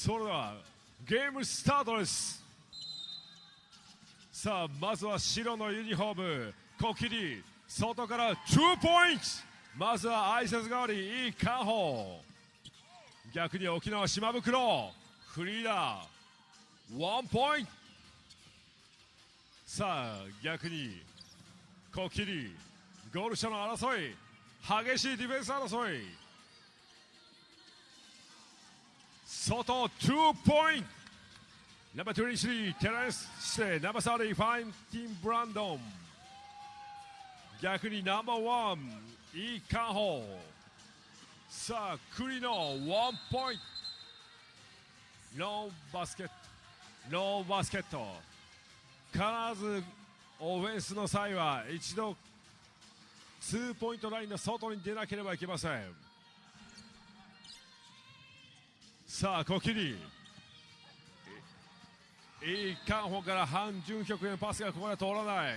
それではゲームスタートです。さあまずは白のユニフォームコキリ外から2ポイント。まずは挨拶代わりいいカホ。逆に沖縄島袋フリーダーワンポイント。さあ逆にコキリゴール下の争い激しいディフェンス争い。外2ポイント。ナンバー23テレスしてナンバー30ファインティン・ブランドン。逆にナンバーワンイカンホさあ栗のワンポイント。ノーバスケット。ノーバスケット。必ずオフェンスの際は一度ツーポイントラインの外に出なければいけません。さあコキリいいカンホから半準極へのパスがここで通らない。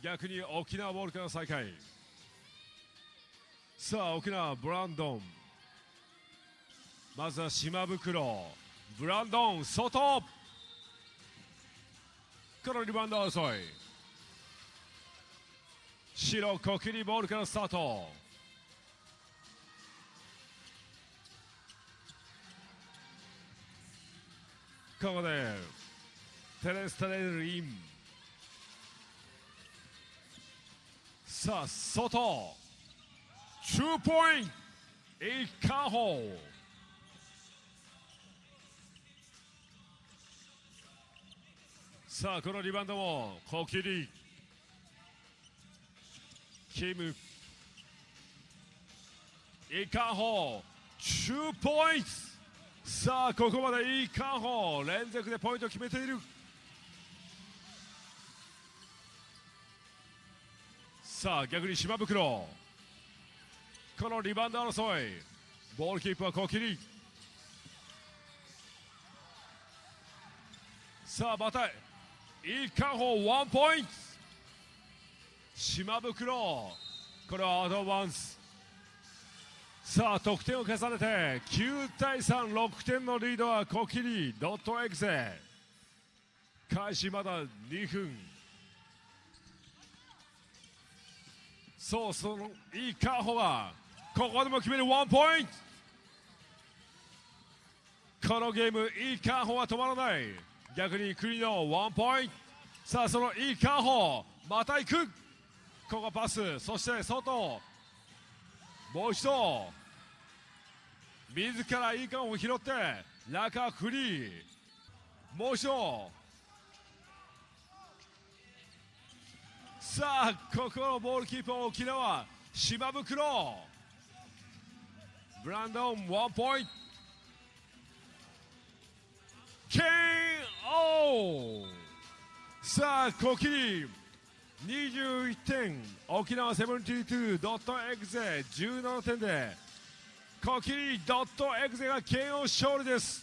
逆に沖縄ボールから再開。さあ沖縄ブランドン。まずは島袋。ブランドン外。このリバウンド争い。白コキリボールからスタート。こでテレスタレルイン。さあ外。2ポイント。一カホさあこのリバウンドもコキリキム。イカホ2ポイント。さあここまでいいカホ連続でポイントを決めている。さあ逆に島袋。このリバウンド争い。ボールキープはコキリさあまたいいカホワンポイント。島袋。これはアドバンス。さあ得点を重ねて9対36点のリードはコキリドットエグゼ開始まだ2分。そうそのいいカホがここでも決めるワンポイント。このゲームいいカホは止まらない。逆にクリのワンポイント。さあそのいいカホまた行く。ここパスそして外。もう一度自らいいカを拾って中フリーもう一度さあここのボールキーパー沖縄島袋ブランドンワンポイント KO さあコキリ21点沖縄 72.exe17 点でコキリドットエグゼが KO 勝利です。